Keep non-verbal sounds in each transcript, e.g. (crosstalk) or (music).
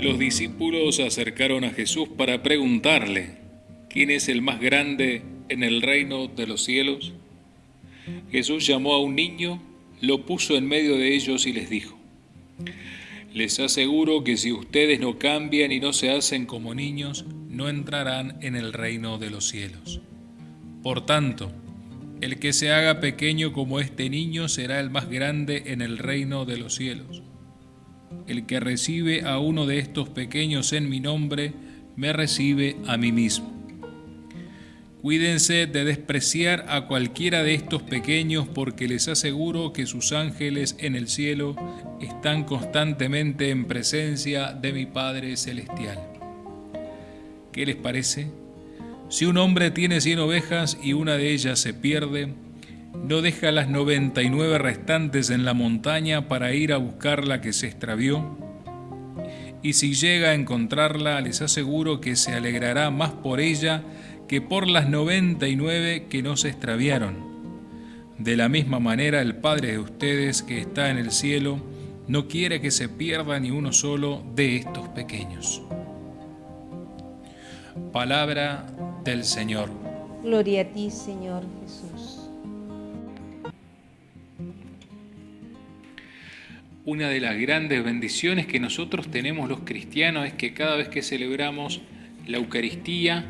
Los discípulos se acercaron a Jesús para preguntarle, ¿quién es el más grande en el reino de los cielos? Jesús llamó a un niño, lo puso en medio de ellos y les dijo, les aseguro que si ustedes no cambian y no se hacen como niños, no entrarán en el reino de los cielos. Por tanto, el que se haga pequeño como este niño será el más grande en el reino de los cielos. El que recibe a uno de estos pequeños en mi nombre, me recibe a mí mismo. Cuídense de despreciar a cualquiera de estos pequeños porque les aseguro que sus ángeles en el cielo están constantemente en presencia de mi Padre Celestial. ¿Qué les parece? Si un hombre tiene cien ovejas y una de ellas se pierde, ¿no deja las noventa y nueve restantes en la montaña para ir a buscar la que se extravió? Y si llega a encontrarla, les aseguro que se alegrará más por ella que por las noventa y nueve que no se extraviaron. De la misma manera el Padre de ustedes que está en el cielo no quiere que se pierda ni uno solo de estos pequeños. Palabra del Señor. Gloria a ti, Señor Jesús. Una de las grandes bendiciones que nosotros tenemos los cristianos es que cada vez que celebramos la Eucaristía,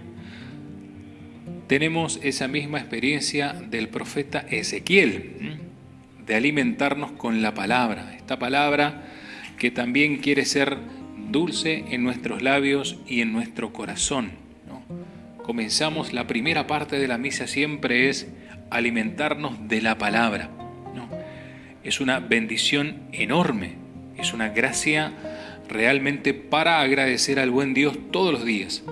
tenemos esa misma experiencia del profeta Ezequiel, de alimentarnos con la palabra, esta palabra que también quiere ser dulce en nuestros labios y en nuestro corazón comenzamos la primera parte de la misa siempre es alimentarnos de la palabra. Es una bendición enorme, es una gracia realmente para agradecer al buen Dios todos los días.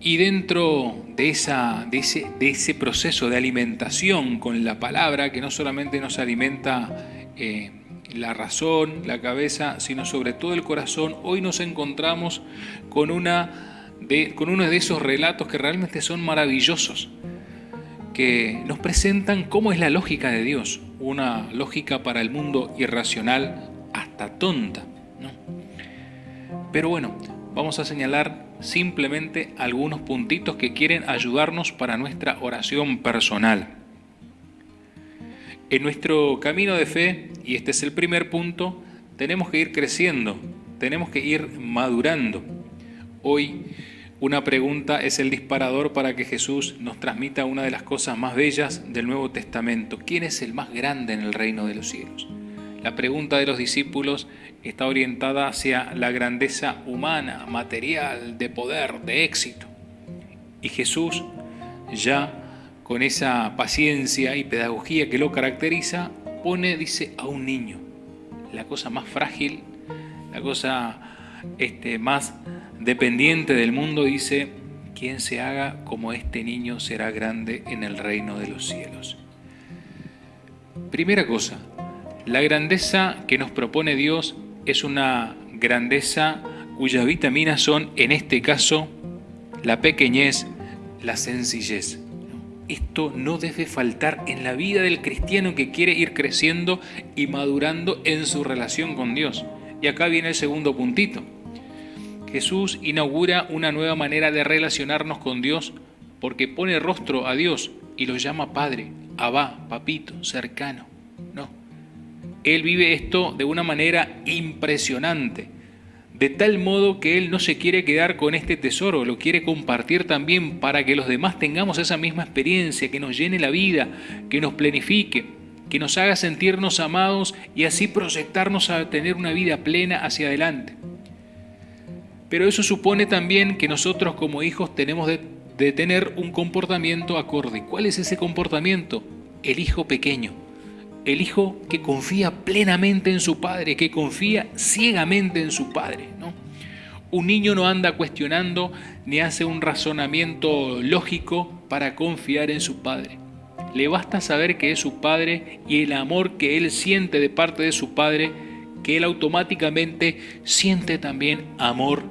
Y dentro de, esa, de, ese, de ese proceso de alimentación con la palabra, que no solamente nos alimenta eh, la razón, la cabeza, sino sobre todo el corazón, hoy nos encontramos con una con uno de esos relatos que realmente son maravillosos, que nos presentan cómo es la lógica de Dios, una lógica para el mundo irracional hasta tonta. Pero bueno, vamos a señalar simplemente algunos puntitos que quieren ayudarnos para nuestra oración personal. En nuestro camino de fe, y este es el primer punto, tenemos que ir creciendo, tenemos que ir madurando. Hoy una pregunta es el disparador para que Jesús nos transmita una de las cosas más bellas del Nuevo Testamento. ¿Quién es el más grande en el reino de los cielos? La pregunta de los discípulos está orientada hacia la grandeza humana, material, de poder, de éxito. Y Jesús, ya con esa paciencia y pedagogía que lo caracteriza, pone, dice, a un niño, la cosa más frágil, la cosa este, más dependiente del mundo, dice, quien se haga como este niño será grande en el reino de los cielos. Primera cosa, la grandeza que nos propone Dios es una grandeza cuyas vitaminas son, en este caso, la pequeñez, la sencillez. Esto no debe faltar en la vida del cristiano que quiere ir creciendo y madurando en su relación con Dios. Y acá viene el segundo puntito. Jesús inaugura una nueva manera de relacionarnos con Dios porque pone rostro a Dios y lo llama Padre, Abba, Papito, cercano. No. Él vive esto de una manera impresionante, de tal modo que Él no se quiere quedar con este tesoro, lo quiere compartir también para que los demás tengamos esa misma experiencia, que nos llene la vida, que nos planifique que nos haga sentirnos amados y así proyectarnos a tener una vida plena hacia adelante. Pero eso supone también que nosotros como hijos tenemos de, tener un comportamiento acorde. ¿Cuál es ese comportamiento? El hijo pequeño, el hijo que confía plenamente en su padre, que confía ciegamente en su padre. ¿no? Un niño no anda cuestionando ni hace un razonamiento lógico para confiar en su padre. Le basta saber que es su padre y el amor que él siente de parte de su padre, que él automáticamente siente también amor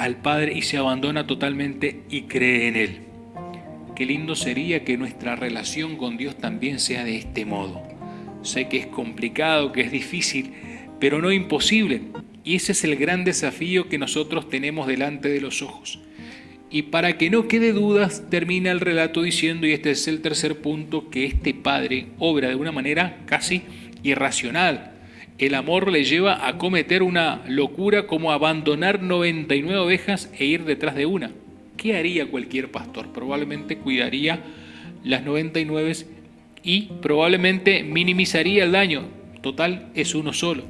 al Padre y se abandona totalmente y cree en Él. Qué lindo sería que nuestra relación con Dios también sea de este modo, sé que es complicado, que es difícil, pero no imposible. Y ese es el gran desafío que nosotros tenemos delante de los ojos. Y para que no quede dudas, termina el relato diciendo, y este es el tercer punto, que este padre obra de una manera casi irracional. El amor le lleva a cometer una locura como abandonar 99 ovejas e ir detrás de una. ¿Qué haría cualquier pastor? Probablemente cuidaría las 99 y probablemente minimizaría el daño. Total, es uno solo.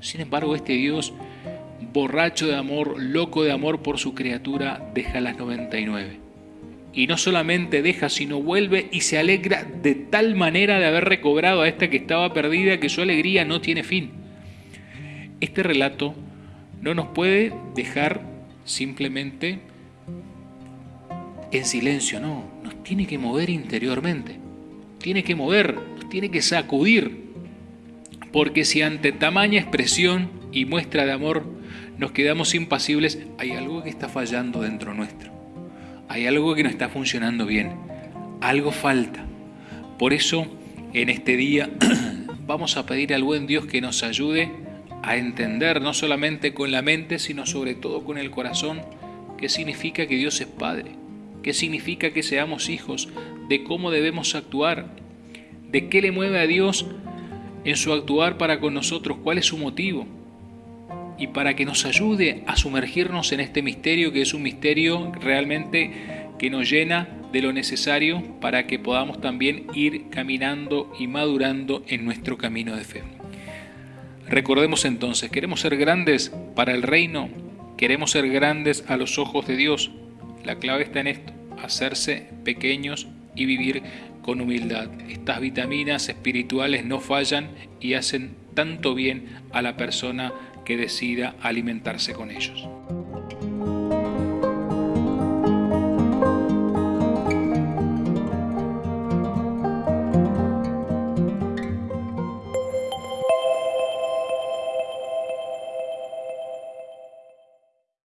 Sin embargo, este Dios, borracho de amor, loco de amor por su criatura, deja las 99. Y no solamente deja, sino vuelve y se alegra de tal manera de haber recobrado a esta que estaba perdida que su alegría no tiene fin. Este relato no nos puede dejar simplemente en silencio, no, nos tiene que mover interiormente, tiene que mover, nos tiene que sacudir, porque si ante tamaña expresión y muestra de amor nos quedamos impasibles, hay algo que está fallando dentro nuestro, hay algo que no está funcionando bien, algo falta. Por eso, en este día (clears throat) vamos a pedir al buen Dios que nos ayude a entender, no solamente con la mente, sino sobre todo con el corazón, qué significa que Dios es Padre qué significa que seamos hijos, de cómo debemos actuar, de qué le mueve a Dios en su actuar para con nosotros, cuál es su motivo, y para que nos ayude a sumergirnos en este misterio que es un misterio realmente que nos llena de lo necesario para que podamos también ir caminando y madurando en nuestro camino de fe. Recordemos entonces, queremos ser grandes para el reino, queremos ser grandes a los ojos de Dios, la clave está en esto, hacerse pequeños y vivir con humildad. Estas vitaminas espirituales no fallan y hacen tanto bien a la persona que decida alimentarse con ellos.